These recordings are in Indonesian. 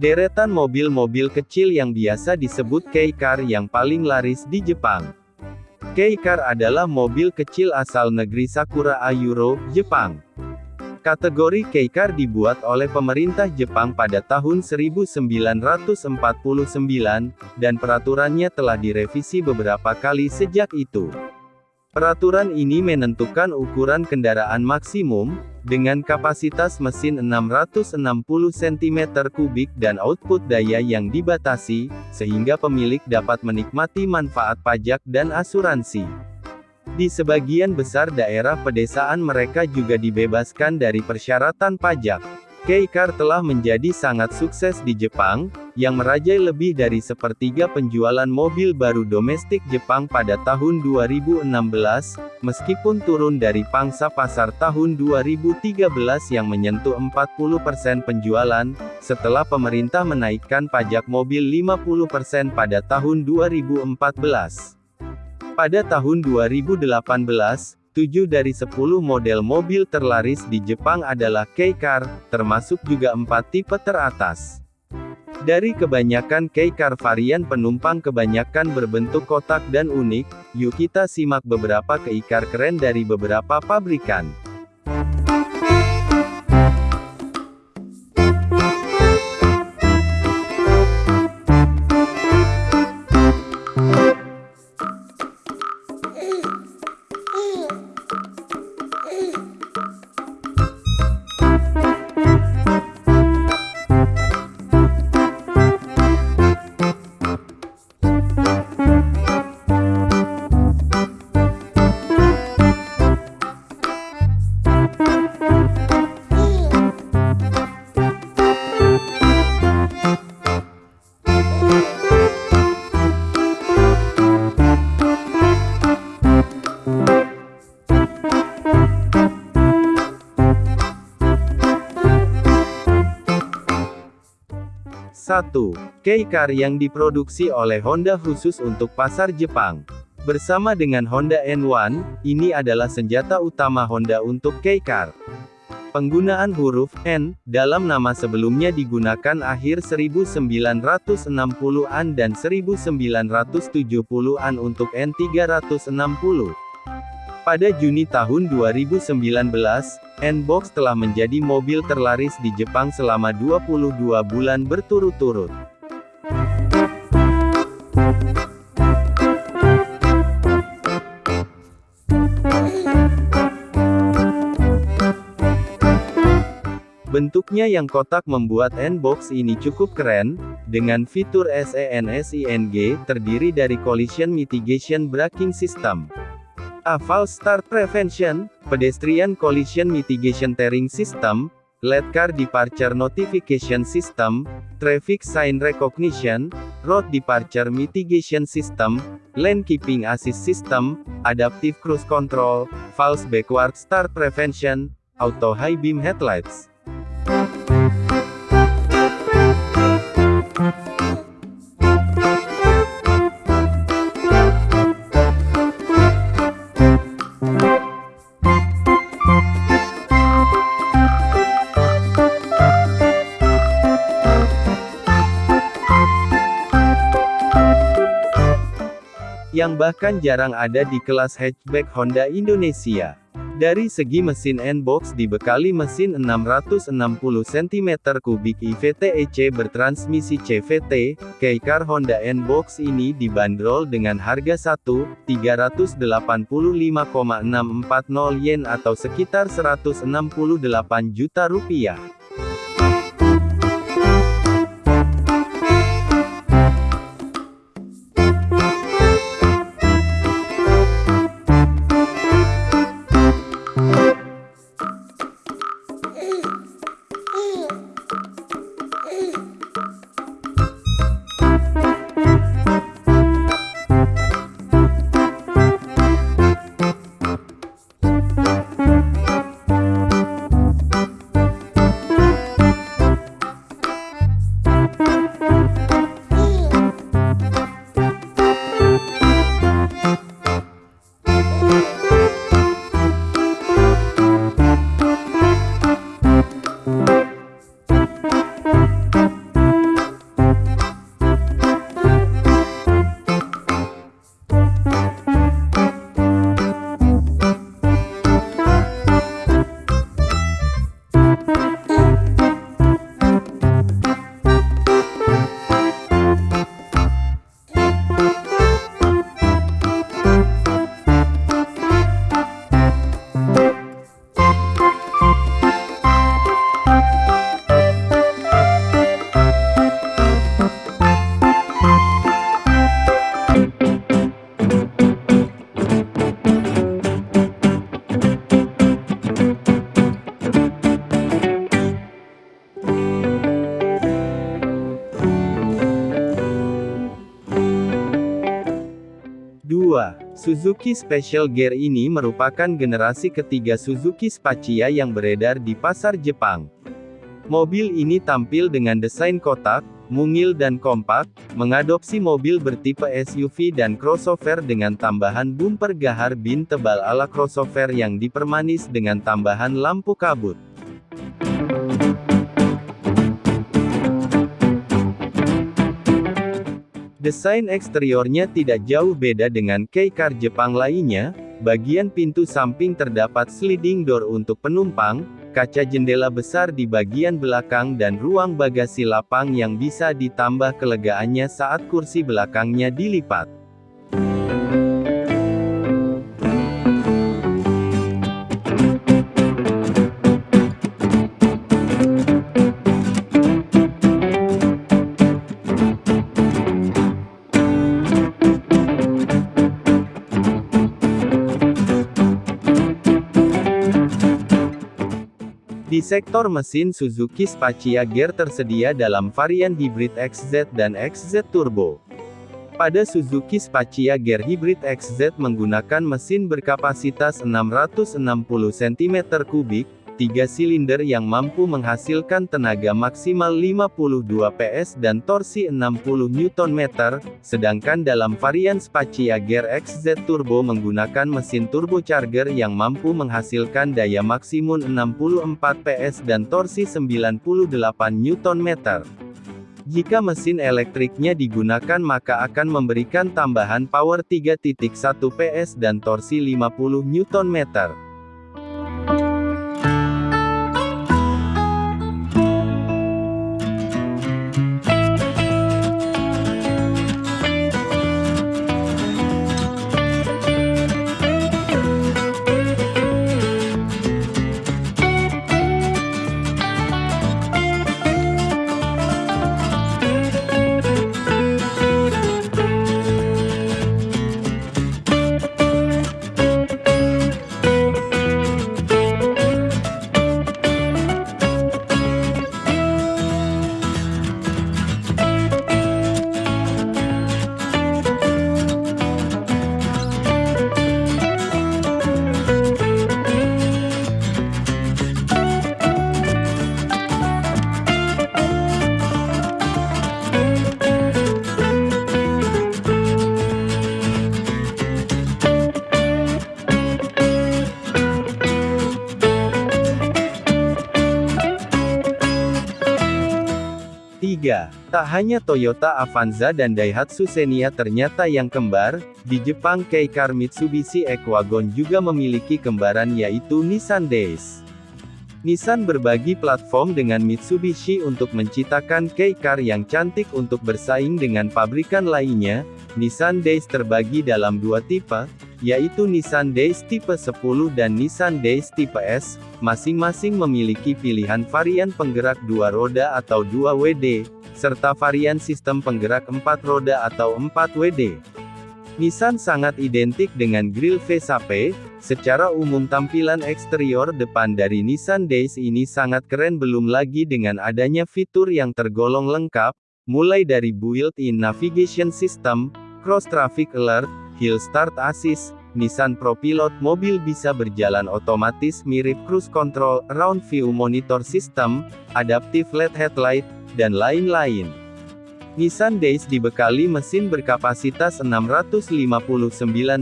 Deretan mobil-mobil kecil yang biasa disebut kei car yang paling laris di Jepang. Kei car adalah mobil kecil asal negeri Sakura Ayuro, Jepang. Kategori kei car dibuat oleh pemerintah Jepang pada tahun 1949, dan peraturannya telah direvisi beberapa kali sejak itu. Peraturan ini menentukan ukuran kendaraan maksimum, dengan kapasitas mesin 660 cm3 dan output daya yang dibatasi, sehingga pemilik dapat menikmati manfaat pajak dan asuransi. Di sebagian besar daerah pedesaan mereka juga dibebaskan dari persyaratan pajak. K-Car telah menjadi sangat sukses di Jepang, yang merajai lebih dari sepertiga penjualan mobil baru domestik Jepang pada tahun 2016, meskipun turun dari pangsa pasar tahun 2013 yang menyentuh 40% penjualan, setelah pemerintah menaikkan pajak mobil 50% pada tahun 2014. Pada tahun 2018, 7 dari 10 model mobil terlaris di Jepang adalah K-Car, termasuk juga 4 tipe teratas. Dari kebanyakan K-Car varian penumpang kebanyakan berbentuk kotak dan unik, yuk kita simak beberapa keikar keren dari beberapa pabrikan. 1. K-Car yang diproduksi oleh Honda khusus untuk pasar Jepang. Bersama dengan Honda N1, ini adalah senjata utama Honda untuk K-Car. Penggunaan huruf N dalam nama sebelumnya digunakan akhir 1960-an dan 1970-an untuk N360. Pada Juni tahun 2019, N-Box telah menjadi mobil terlaris di Jepang selama 22 bulan berturut-turut. Bentuknya yang kotak membuat N-Box ini cukup keren, dengan fitur SENSING, terdiri dari Collision Mitigation Braking System. A false start prevention, pedestrian collision mitigation tearing system, LED car departure notification system, traffic sign recognition, road departure mitigation system, lane keeping assist system, adaptive cruise control, false backward start prevention, auto high beam headlights. Yang bahkan jarang ada di kelas hatchback Honda Indonesia. Dari segi mesin N-Box dibekali mesin 660 cm3 IVTEC bertransmisi CVT, K-Car Honda N-Box ini dibanderol dengan harga 1.385,640 yen atau sekitar 168 juta rupiah. Suzuki Special Gear ini merupakan generasi ketiga Suzuki Spacia yang beredar di pasar Jepang. Mobil ini tampil dengan desain kotak, mungil dan kompak, mengadopsi mobil bertipe SUV dan crossover dengan tambahan bumper gahar bin tebal ala crossover yang dipermanis dengan tambahan lampu kabut. Desain eksteriornya tidak jauh beda dengan K-Car Jepang lainnya, bagian pintu samping terdapat sliding door untuk penumpang, kaca jendela besar di bagian belakang dan ruang bagasi lapang yang bisa ditambah kelegaannya saat kursi belakangnya dilipat. Sektor mesin Suzuki Spacia Gear tersedia dalam varian hybrid XZ dan XZ Turbo. Pada Suzuki Spacia Gear Hybrid XZ menggunakan mesin berkapasitas 660 cm3, 3 silinder yang mampu menghasilkan tenaga maksimal 52 PS dan torsi 60 Nm, sedangkan dalam varian Spacia Gear XZ Turbo menggunakan mesin turbocharger yang mampu menghasilkan daya maksimum 64 PS dan torsi 98 Nm. Jika mesin elektriknya digunakan maka akan memberikan tambahan power 3.1 PS dan torsi 50 Nm. Tak hanya Toyota Avanza dan Daihatsu Xenia ternyata yang kembar, di Jepang K-Car Mitsubishi Equagon juga memiliki kembaran yaitu Nissan Days. Nissan berbagi platform dengan Mitsubishi untuk menciptakan K-Car yang cantik untuk bersaing dengan pabrikan lainnya. Nissan Days terbagi dalam dua tipe, yaitu Nissan Days tipe 10 dan Nissan Days tipe S, masing-masing memiliki pilihan varian penggerak dua roda atau 2 WD, serta varian sistem penggerak 4 roda atau 4 WD. Nissan sangat identik dengan grill V-Sape, secara umum tampilan eksterior depan dari Nissan Days ini sangat keren belum lagi dengan adanya fitur yang tergolong lengkap, mulai dari built-in navigation system, cross traffic alert, hill start assist, Nissan ProPilot mobil bisa berjalan otomatis mirip cruise control, round view monitor system, adaptive LED headlight, dan lain-lain. Nissan Days dibekali mesin berkapasitas 659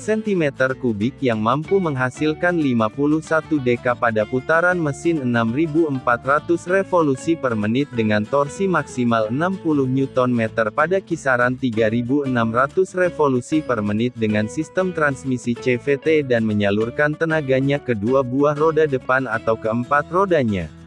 cm3 yang mampu menghasilkan 51 dk pada putaran mesin 6400 revolusi per menit dengan torsi maksimal 60 Nm pada kisaran 3600 revolusi per menit dengan sistem transmisi CVT dan menyalurkan tenaganya ke dua buah roda depan atau keempat rodanya.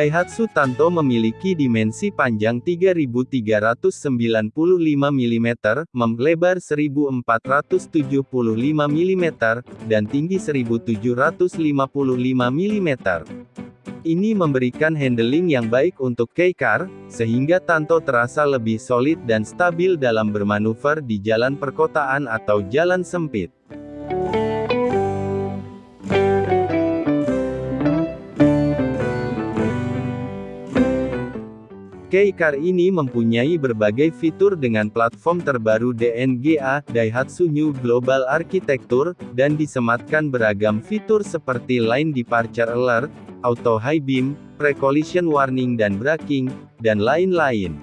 Daihatsu Tanto memiliki dimensi panjang 3395 mm, melebar 1475 mm, dan tinggi 1755 mm. Ini memberikan handling yang baik untuk K-Car, sehingga Tanto terasa lebih solid dan stabil dalam bermanuver di jalan perkotaan atau jalan sempit. K-Car ini mempunyai berbagai fitur dengan platform terbaru DNGA, Daihatsu New Global Architecture, dan disematkan beragam fitur seperti Line Departure Alert, Auto High Beam, Pre-Collision Warning dan Braking, dan lain-lain.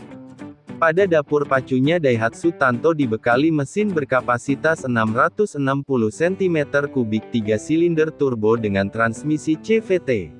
Pada dapur pacunya Daihatsu Tanto dibekali mesin berkapasitas 660 cm3 3 silinder turbo dengan transmisi CVT.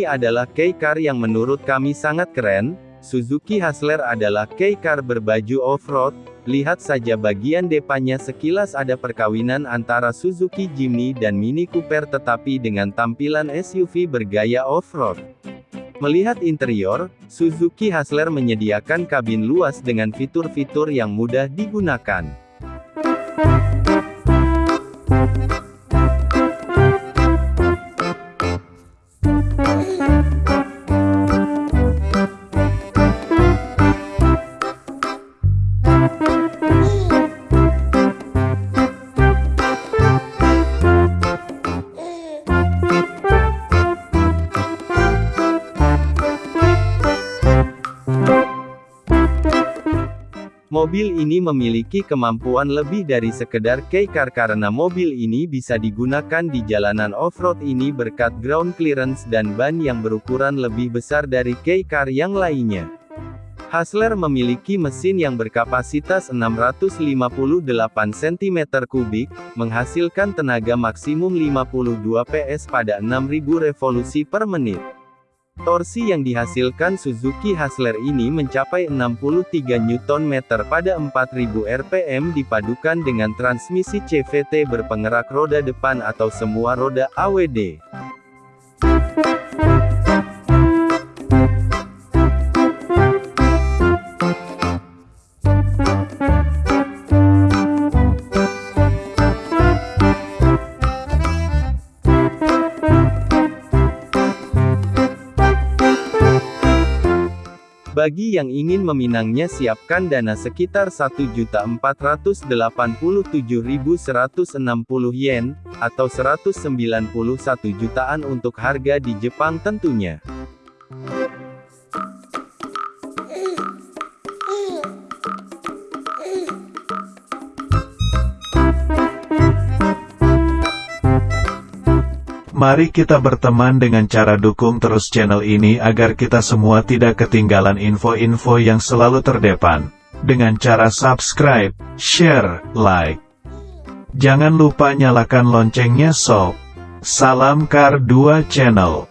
Ini adalah K-Car yang menurut kami sangat keren, Suzuki Hustler adalah K-Car berbaju off-road, lihat saja bagian depannya sekilas ada perkawinan antara Suzuki Jimny dan Mini Cooper tetapi dengan tampilan SUV bergaya off-road. Melihat interior, Suzuki Hustler menyediakan kabin luas dengan fitur-fitur yang mudah digunakan. Mobil ini memiliki kemampuan lebih dari sekedar K-Car karena mobil ini bisa digunakan di jalanan off-road ini berkat ground clearance dan ban yang berukuran lebih besar dari K-Car yang lainnya. Hustler memiliki mesin yang berkapasitas 658 cm3, menghasilkan tenaga maksimum 52 PS pada 6000 revolusi per menit. Torsi yang dihasilkan Suzuki Hustler ini mencapai 63 Nm pada 4000 rpm dipadukan dengan transmisi CVT berpenggerak roda depan atau semua roda AWD. Bagi yang ingin meminangnya siapkan dana sekitar 1.487.160 yen, atau 191 jutaan untuk harga di Jepang tentunya. Mari kita berteman dengan cara dukung terus channel ini agar kita semua tidak ketinggalan info-info yang selalu terdepan. Dengan cara subscribe, share, like. Jangan lupa nyalakan loncengnya sob. Salam Kar 2 Channel.